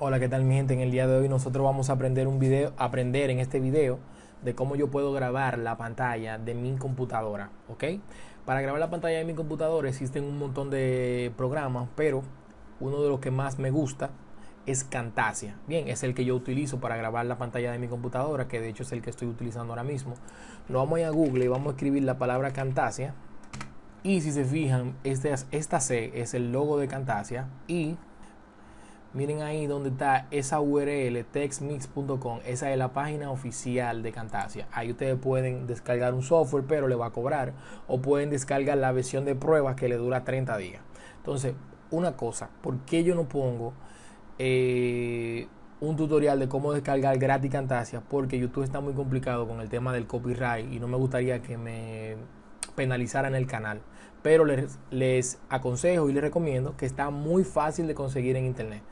Hola, ¿qué tal mi gente? En el día de hoy nosotros vamos a aprender un video, aprender en este video de cómo yo puedo grabar la pantalla de mi computadora, ¿ok? Para grabar la pantalla de mi computadora existen un montón de programas, pero uno de los que más me gusta es Camtasia. Bien, es el que yo utilizo para grabar la pantalla de mi computadora, que de hecho es el que estoy utilizando ahora mismo. Nos vamos a ir a Google y vamos a escribir la palabra Camtasia. Y si se fijan, este, esta C es el logo de Camtasia y miren ahí donde está esa URL textmix.com, esa es la página oficial de Camtasia. Ahí ustedes pueden descargar un software, pero le va a cobrar, o pueden descargar la versión de pruebas que le dura 30 días. Entonces, una cosa, ¿por qué yo no pongo eh, un tutorial de cómo descargar gratis Camtasia? Porque YouTube está muy complicado con el tema del copyright y no me gustaría que me penalizaran el canal. Pero les, aconsejo y les recomiendo que está muy fácil de conseguir en internet.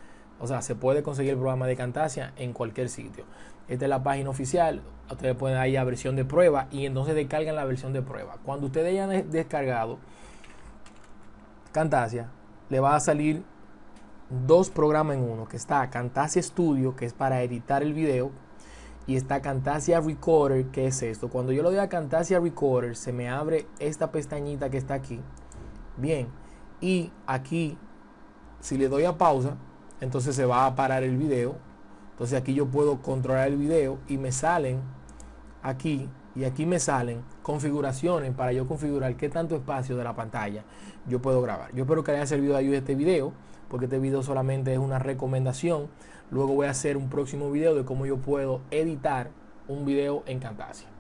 O sea, se puede conseguir el programa de Camtasia en cualquier sitio. Esta es la página oficial. Ustedes pueden ir a versión de prueba y entonces descargan la versión de prueba. Cuando ustedes hayan descargado Camtasia, le va a salir dos programas en uno, que está Camtasia Studio, que es para editar el video, y está Camtasia Recorder, que es esto. Cuando yo lo doy a Camtasia Recorder, se me abre esta pestañita que está aquí. Bien, y aquí, si le doy a pausa, entonces se va a parar el video. Entonces aquí yo puedo controlar el video y me salen aquí y aquí me salen configuraciones para yo configurar qué tanto espacio de la pantalla yo puedo grabar. Yo espero que haya servido de ayuda este video porque este video solamente es una recomendación. Luego voy a hacer un próximo video de cómo yo puedo editar un video en Camtasia.